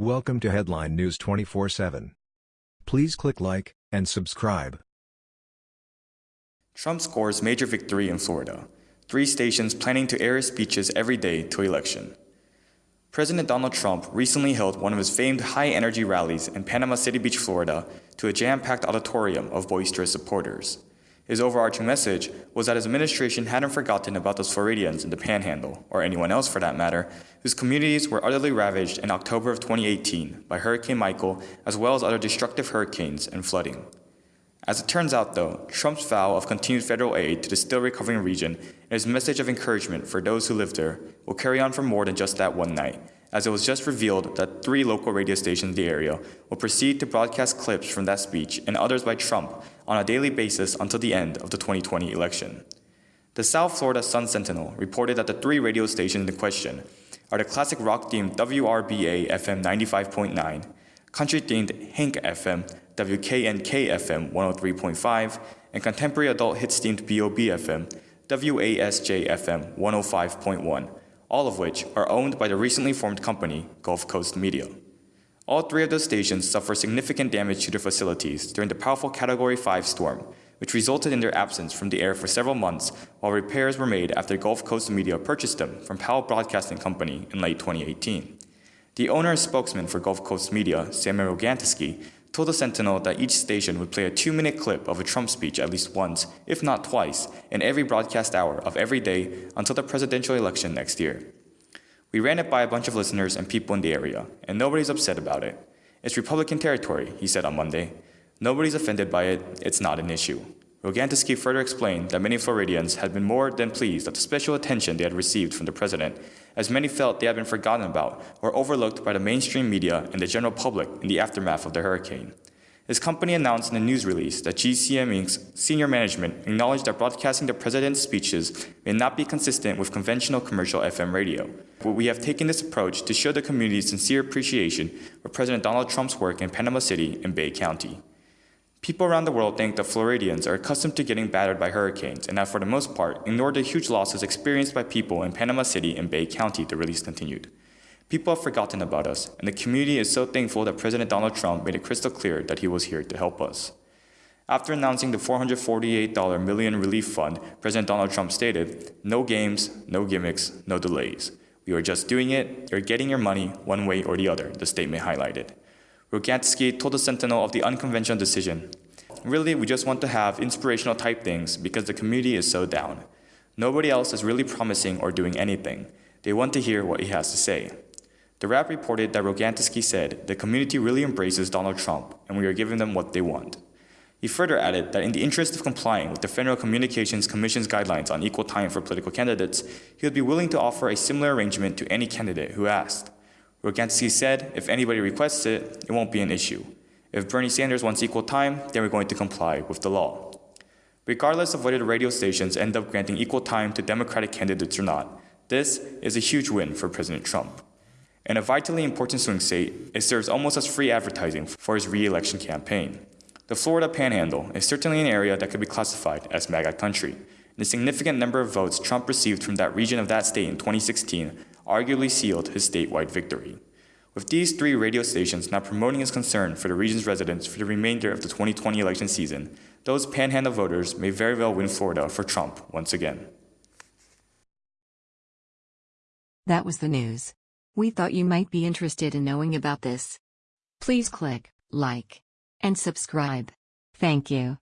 Welcome to Headline News 24/7. Please click like and subscribe. Trump scores major victory in Florida. Three stations planning to air speeches every day to election. President Donald Trump recently held one of his famed high-energy rallies in Panama City Beach, Florida, to a jam-packed auditorium of boisterous supporters. His overarching message was that his administration hadn't forgotten about those Floridians in the Panhandle, or anyone else for that matter, whose communities were utterly ravaged in October of 2018 by Hurricane Michael, as well as other destructive hurricanes and flooding. As it turns out, though, Trump's vow of continued federal aid to the still recovering region and his message of encouragement for those who live there will carry on for more than just that one night, as it was just revealed that three local radio stations in the area will proceed to broadcast clips from that speech and others by Trump on a daily basis until the end of the 2020 election. The South Florida Sun Sentinel reported that the three radio stations in question are the classic rock-themed WRBA FM 95.9, country-themed Hank FM WKNK FM 103.5, and contemporary adult hits themed BOB FM, WASJ FM 105.1, all of which are owned by the recently formed company Gulf Coast Media. All three of those stations suffered significant damage to their facilities during the powerful Category 5 storm, which resulted in their absence from the air for several months while repairs were made after Gulf Coast Media purchased them from Powell Broadcasting Company in late 2018. The owner and spokesman for Gulf Coast Media, Samuel Rogantisky, told the Sentinel that each station would play a two-minute clip of a Trump speech at least once, if not twice, in every broadcast hour of every day until the presidential election next year. We ran it by a bunch of listeners and people in the area, and nobody's upset about it. It's Republican territory, he said on Monday. Nobody's offended by it, it's not an issue. Rogantisky further explained that many Floridians had been more than pleased at the special attention they had received from the president, as many felt they had been forgotten about or overlooked by the mainstream media and the general public in the aftermath of the hurricane. His company announced in a news release that GCM Inc.'s senior management acknowledged that broadcasting the president's speeches may not be consistent with conventional commercial FM radio. But we have taken this approach to show the community's sincere appreciation for President Donald Trump's work in Panama City and Bay County. People around the world think that Floridians are accustomed to getting battered by hurricanes and have for the most part ignored the huge losses experienced by people in Panama City and Bay County, the release continued. People have forgotten about us, and the community is so thankful that President Donald Trump made it crystal clear that he was here to help us. After announcing the $448 million relief fund, President Donald Trump stated, no games, no gimmicks, no delays. We are just doing it, you're getting your money one way or the other, the statement highlighted. Rogantisky told the Sentinel of the unconventional decision. Really, we just want to have inspirational type things because the community is so down. Nobody else is really promising or doing anything. They want to hear what he has to say. The Wrap reported that Rogantisky said, the community really embraces Donald Trump and we are giving them what they want. He further added that in the interest of complying with the Federal Communications Commission's guidelines on equal time for political candidates, he would be willing to offer a similar arrangement to any candidate who asked. Rogantisky said, if anybody requests it, it won't be an issue. If Bernie Sanders wants equal time, then we're going to comply with the law. Regardless of whether the radio stations end up granting equal time to Democratic candidates or not, this is a huge win for President Trump. In a vitally important swing state, it serves almost as free advertising for his re-election campaign. The Florida Panhandle is certainly an area that could be classified as MAGA country. The significant number of votes Trump received from that region of that state in 2016 arguably sealed his statewide victory. With these three radio stations now promoting his concern for the region's residents for the remainder of the 2020 election season, those panhandle voters may very well win Florida for Trump once again. That was the news. We thought you might be interested in knowing about this. Please click like and subscribe. Thank you.